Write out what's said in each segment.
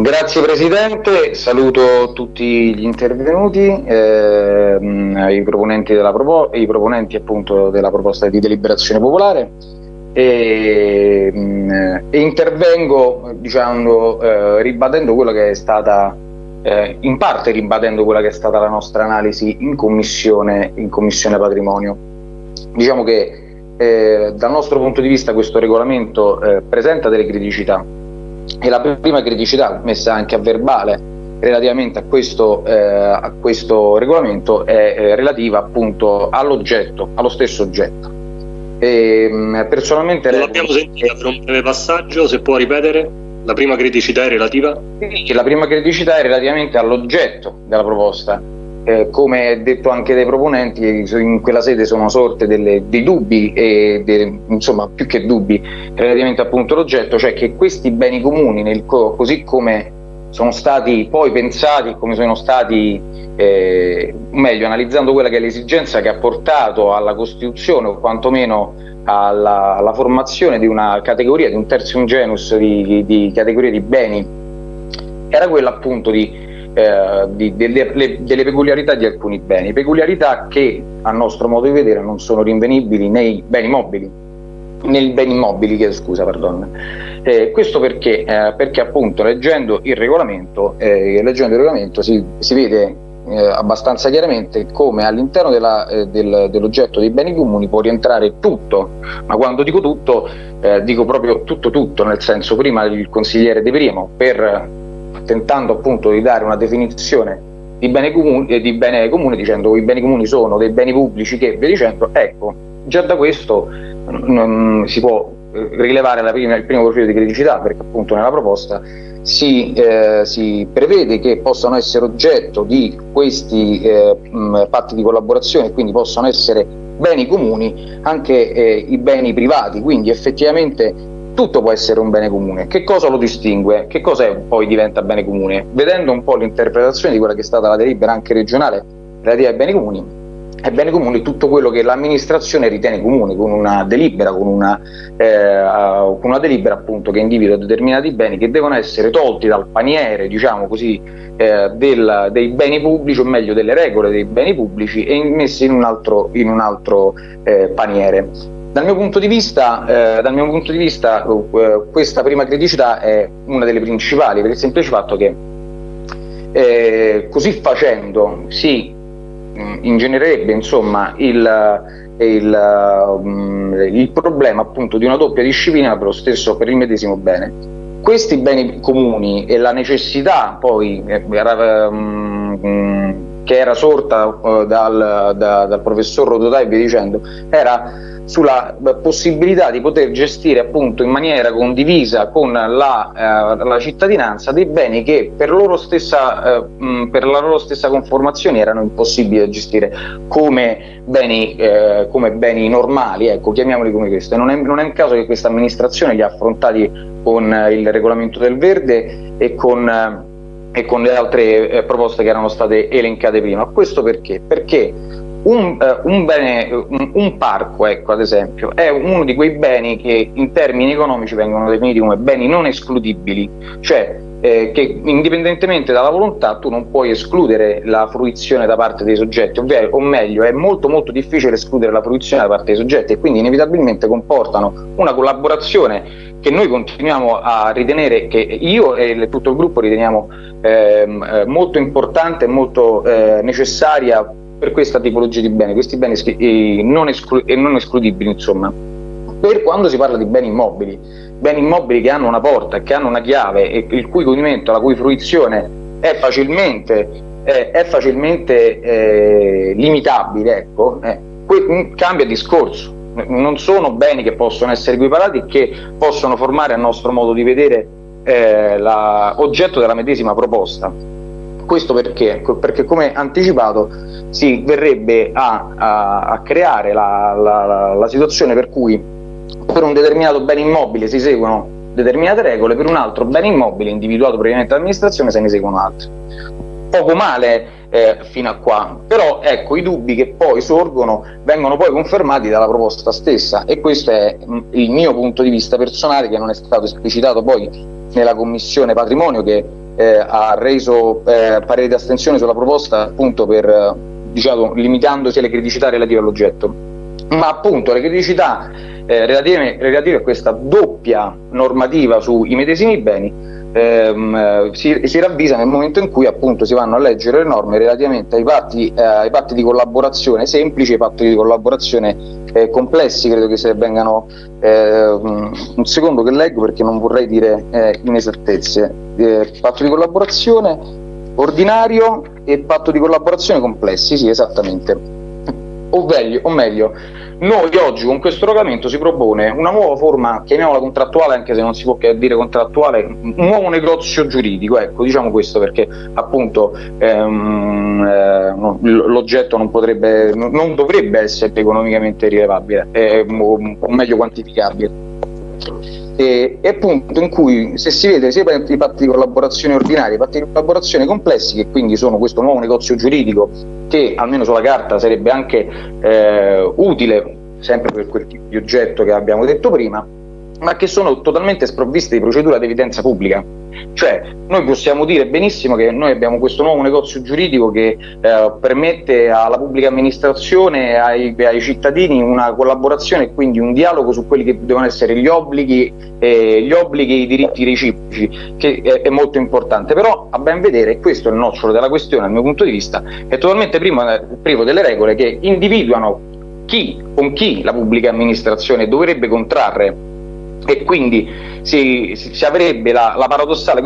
Grazie Presidente, saluto tutti gli intervenuti, eh, i, proponenti propo i proponenti appunto della proposta di deliberazione popolare. E, e intervengo diciamo, eh, ribadendo quello che è stata, eh, in parte ribadendo quella che è stata la nostra analisi in Commissione, in commissione Patrimonio. Diciamo che eh, dal nostro punto di vista questo regolamento eh, presenta delle criticità e la prima criticità messa anche a verbale relativamente a questo, eh, a questo regolamento è eh, relativa appunto all'oggetto, allo stesso oggetto. E, ehm, personalmente non l'abbiamo sentita per un breve passaggio, se può ripetere? La prima criticità è relativa? Sì, la prima criticità è relativamente all'oggetto della proposta eh, come detto anche dai proponenti, in quella sede sono sorte delle, dei dubbi, e de, insomma più che dubbi, relativamente appunto all'oggetto, cioè che questi beni comuni, nel, così come sono stati poi pensati, come sono stati, eh, meglio, analizzando quella che è l'esigenza che ha portato alla costituzione o quantomeno alla, alla formazione di una categoria, di un terzium genus di, di categorie di beni, era quella appunto di eh, di, delle, le, delle, peculiarità di alcuni beni, peculiarità che a nostro modo di vedere non sono rinvenibili nei beni mobili, nei beni immobili, scusa, perdon. Eh, questo perché? Eh, perché appunto leggendo il regolamento, eh, leggendo il regolamento si, si vede eh, abbastanza chiaramente come all'interno eh, del, dell'oggetto dei beni comuni può rientrare tutto, ma quando dico tutto eh, dico proprio tutto tutto, nel senso prima il consigliere De Primo per tentando appunto di dare una definizione di bene, comune, eh, di bene comune dicendo che i beni comuni sono dei beni pubblici che via dicendo, ecco, già da questo non si può eh, rilevare prima, il primo profilo di criticità perché appunto nella proposta si, eh, si, prevede che possano essere oggetto di questi eh, mh, patti di collaborazione quindi possono essere beni comuni anche eh, i beni privati. Quindi effettivamente tutto può essere un bene comune. Che cosa lo distingue? Che cosa poi diventa bene comune? Vedendo un po' l'interpretazione di quella che è stata la delibera anche regionale relativa ai beni comuni, è bene comune tutto quello che l'amministrazione ritiene comune con una delibera, con una, eh, con una delibera appunto che individua determinati beni che devono essere tolti dal paniere, diciamo così, eh, del, dei beni pubblici, o meglio delle regole dei beni pubblici e messi in un altro, in un altro eh, paniere. Dal mio punto di vista, eh, mio punto di vista eh, questa prima criticità è una delle principali per il semplice fatto che eh, così facendo si mh, mm, ingenererebbe insomma, il, il, mh, il, problema appunto di una doppia disciplina per stesso per il medesimo bene. Questi beni comuni e la necessità poi eh, mh, mm, che era sorta uh, dal, da, dal professor Rodotà e via dicendo era sulla possibilità di poter gestire appunto in maniera condivisa con la, eh, la cittadinanza dei beni che per, stessa, eh, per la loro stessa conformazione erano impossibili da gestire come beni, eh, come beni normali, ecco, chiamiamoli come questo. Non è, non è un caso che questa amministrazione li ha affrontati con il regolamento del verde e con e con le altre eh, proposte che erano state elencate prima. Questo perché? Perché un, uh, un, bene, un, un, parco, ecco, ad esempio, è uno di quei beni che in termini economici vengono definiti come beni non escludibili, cioè eh, che indipendentemente dalla volontà tu non puoi escludere la fruizione da parte dei soggetti, ovvero, o meglio è molto molto difficile escludere la fruizione da parte dei soggetti e quindi inevitabilmente comportano una collaborazione che noi continuiamo a ritenere, che io e tutto il gruppo riteniamo ehm, eh, molto importante e molto eh, necessaria per questa tipologia di beni, questi beni eh, non, esclu non escludibili insomma. Per quando si parla di beni immobili, beni immobili che hanno una porta, che hanno una chiave e il cui godimento, la cui fruizione è facilmente, eh, è facilmente eh, limitabile, ecco, eh, mm, cambia discorso. Non sono beni che possono essere equiparati e che possono formare a nostro modo di vedere eh, la, oggetto della medesima proposta. Questo perché? Perché come anticipato si verrebbe a, a, a creare la, la, la situazione per cui per un determinato bene immobile si seguono determinate regole, per un altro bene immobile individuato previamente dall'amministrazione se ne seguono altre. Poco male eh, fino a qua, però ecco i dubbi che poi sorgono vengono poi confermati dalla proposta stessa e questo è il mio punto di vista personale che non è stato esplicitato poi nella commissione patrimonio che eh, ha reso eh, parere di astensione sulla proposta appunto per, diciamo, limitandosi alle criticità relative all'oggetto. Ma appunto le criticità eh, relative, relative a questa doppia normativa sui medesimi beni ehm, si, si, ravvisa nel momento in cui appunto si vanno a leggere le norme relativamente ai patti, eh, ai patti di collaborazione semplici e ai patti di collaborazione eh, complessi, credo che se vengano eh, un secondo che leggo perché non vorrei dire eh, inesattezze, eh, patto di collaborazione ordinario e patto di collaborazione complessi, sì esattamente. O meglio, o meglio noi oggi con questo regolamento si propone una nuova forma, chiamiamola contrattuale anche se non si può dire contrattuale, un nuovo negozio giuridico, ecco diciamo questo perché appunto ehm, eh, l'oggetto non, potrebbe, non dovrebbe essere economicamente rilevabile eh, o meglio quantificabile e, e, appunto in cui se si vede sia i patti di collaborazione ordinari, i patti di collaborazione complessi, che quindi sono questo nuovo negozio giuridico che almeno sulla carta sarebbe anche eh, utile, sempre per quel tipo di oggetto che abbiamo detto prima, ma che sono totalmente sprovviste di procedura ad evidenza pubblica. Cioè, noi possiamo dire benissimo che noi abbiamo questo nuovo negozio giuridico che eh, permette alla pubblica amministrazione ai, ai, cittadini una collaborazione e quindi un dialogo su quelli che devono essere gli obblighi, eh, gli obblighi e i diritti reciproci, che è, è, molto importante. Però, a ben vedere, questo è il nocciolo della questione dal mio punto di vista, è totalmente privo, privo delle regole che individuano chi, con chi la pubblica amministrazione dovrebbe contrarre e quindi si, si avrebbe la, la, paradossale,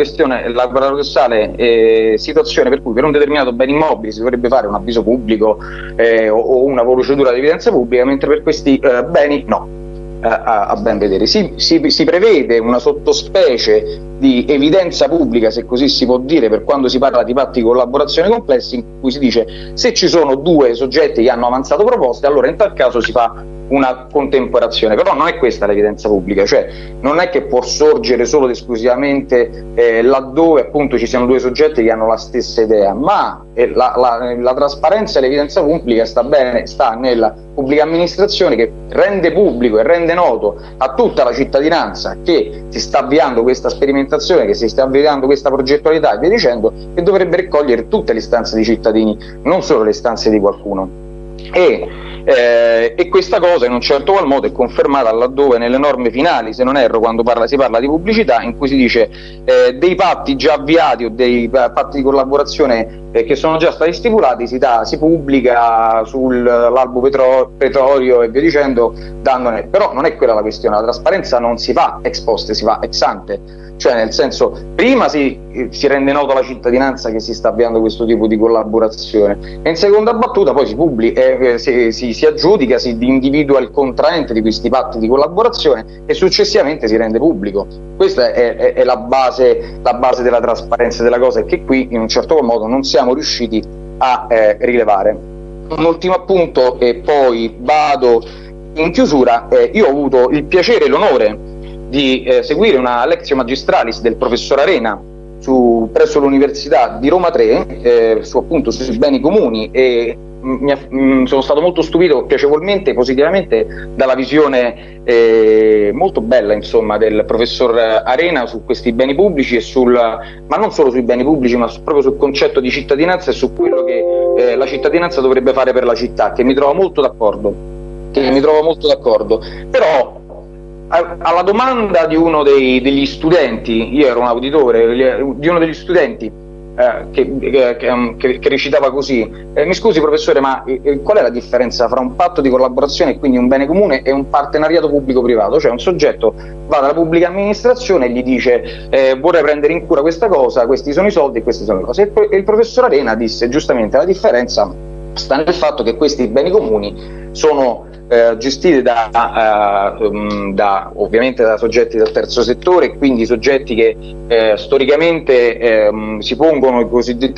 la paradossale eh, situazione per cui per un determinato bene immobile si dovrebbe fare un avviso pubblico eh, o, o, una procedura di evidenza pubblica, mentre per questi eh, beni no. A, a, ben vedere. Si, si, si, prevede una sottospecie di evidenza pubblica, se così si può dire, per quando si parla di patti di collaborazione complessi, in cui si dice se ci sono due soggetti che hanno avanzato proposte, allora in tal caso si fa una contemporazione, però non è questa l'evidenza pubblica, cioè non è che può sorgere solo ed esclusivamente eh, laddove appunto ci siano due soggetti che hanno la stessa idea, ma eh, la, la, la, trasparenza e l'evidenza pubblica sta, bene, sta nella pubblica amministrazione che rende pubblico e rende noto a tutta la cittadinanza che si sta avviando questa sperimentazione, che si sta avviando questa progettualità e via dicendo, che dovrebbe raccogliere tutte le istanze dei cittadini, non solo le istanze di qualcuno. E eh, e questa cosa in un certo qual modo è confermata laddove nelle norme finali, se non erro, quando parla, si parla di pubblicità, in cui si dice eh, dei patti già avviati o dei patti di collaborazione eh, che sono già stati stipulati, si, dà, si pubblica sull'albo petro, petrolio e via dicendo, dandone. però non è quella la questione, la trasparenza non si fa ex post, si fa ex ante cioè nel senso prima si, si rende noto alla cittadinanza che si sta avviando questo tipo di collaborazione e in seconda battuta poi si pubblica, eh, si, si, si, aggiudica, si individua il contraente di questi patti di collaborazione e successivamente si rende pubblico. Questa è, è, è la, base, la, base, della trasparenza della cosa e che qui in un certo modo non siamo riusciti a eh, rilevare. Un ultimo appunto e poi vado in chiusura, eh, io ho avuto il piacere e l'onore di eh, seguire una lezione magistralis del professor Arena su, presso l'Università di Roma 3 eh, su, appunto, sui beni comuni e mi, mh, sono stato molto stupito piacevolmente, positivamente dalla visione eh, molto bella insomma, del professor Arena su questi beni pubblici e sul, ma non solo sui beni pubblici ma proprio sul concetto di cittadinanza e su quello che eh, la cittadinanza dovrebbe fare per la città che mi trovo molto d'accordo che mi trovo molto d'accordo. Però alla domanda di uno dei, degli studenti, io ero un auditore, di uno degli studenti eh, che, che, che, che, recitava così, eh, mi scusi professore, ma eh, qual è la differenza fra un patto di collaborazione e quindi un bene comune e un partenariato pubblico-privato? Cioè un soggetto va dalla pubblica amministrazione e gli dice eh, vorrei prendere in cura questa cosa, questi sono i soldi e queste sono le cose. E il professor Arena disse giustamente la differenza sta nel fatto che questi beni comuni sono eh, gestite da, uh, da, ovviamente da soggetti del terzo settore, quindi soggetti che eh, storicamente eh, si pongono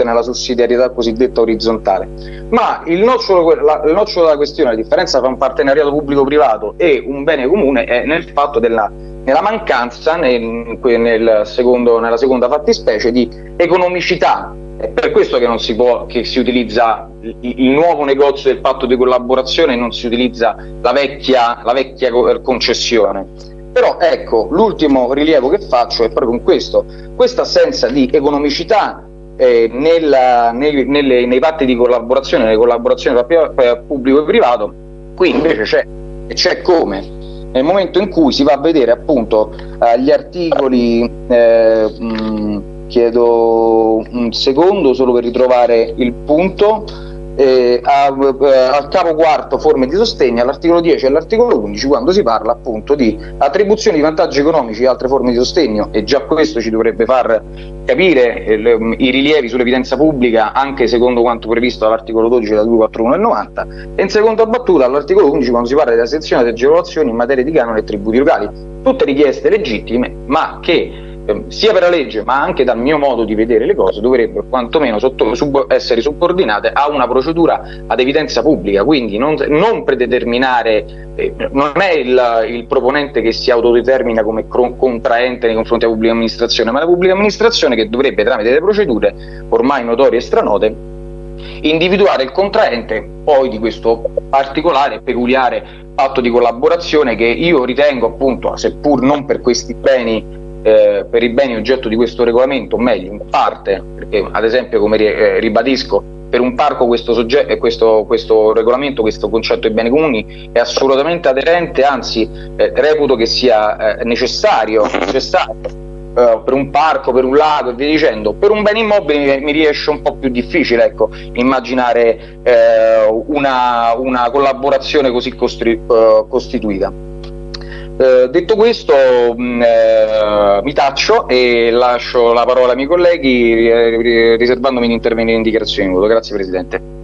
nella sussidiarietà cosiddetta orizzontale. Ma il nocciolo, la, il nocciolo della questione, la differenza tra un partenariato pubblico-privato e un bene comune è nel fatto della nella mancanza, nel, nel secondo, nella seconda fattispecie, di economicità è per questo che, si, può, che si utilizza il, nuovo negozio del patto di collaborazione e non si utilizza la vecchia, la vecchia concessione. Però ecco, l'ultimo rilievo che faccio è proprio con questo, questa assenza di economicità eh, nella, nei, nelle, nei, patti di collaborazione, nelle collaborazioni tra pubblico e privato, qui invece c'è, e c'è come. Nel momento in cui si va a vedere appunto eh, gli articoli, eh, mh, chiedo un secondo solo per ritrovare il punto, eh, eh, al capo quarto forme di sostegno, all'articolo 10 e all'articolo 11 quando si parla appunto di attribuzione di vantaggi economici e altre forme di sostegno e già questo ci dovrebbe far capire eh, le, i rilievi sull'evidenza pubblica anche secondo quanto previsto dall'articolo 12 della 241 del 90 e in seconda battuta all'articolo 11 quando si parla della sezione di agevolazioni in materia di canone e tributi locali. Tutte richieste legittime ma che Ehm, sia per la legge ma anche dal mio modo di vedere le cose dovrebbero quantomeno sotto, sub, essere subordinate a una procedura ad evidenza pubblica. Quindi non, non predeterminare eh, non è il, il, proponente che si autodetermina come contraente nei confronti della pubblica amministrazione ma la pubblica amministrazione che dovrebbe tramite delle procedure ormai notorie e stranote individuare il contraente poi di questo particolare e peculiare patto di collaborazione che io ritengo appunto seppur non per questi beni eh, per i beni oggetto di questo regolamento, o meglio in parte, perché ad esempio come eh, ribadisco per un parco questo, soggetto, questo, questo, regolamento, questo concetto di beni comuni è assolutamente aderente, anzi eh, reputo che sia eh, necessario, necessario eh, per un parco, per un lago e via dicendo. Per un bene immobile mi, riesce un po' più difficile ecco, immaginare eh, una, una, collaborazione così costituita. Eh, detto questo mh, mm, eh, mi taccio e lascio la parola ai miei colleghi riservandomi di intervenire in dichiarazione di voto. Grazie Presidente.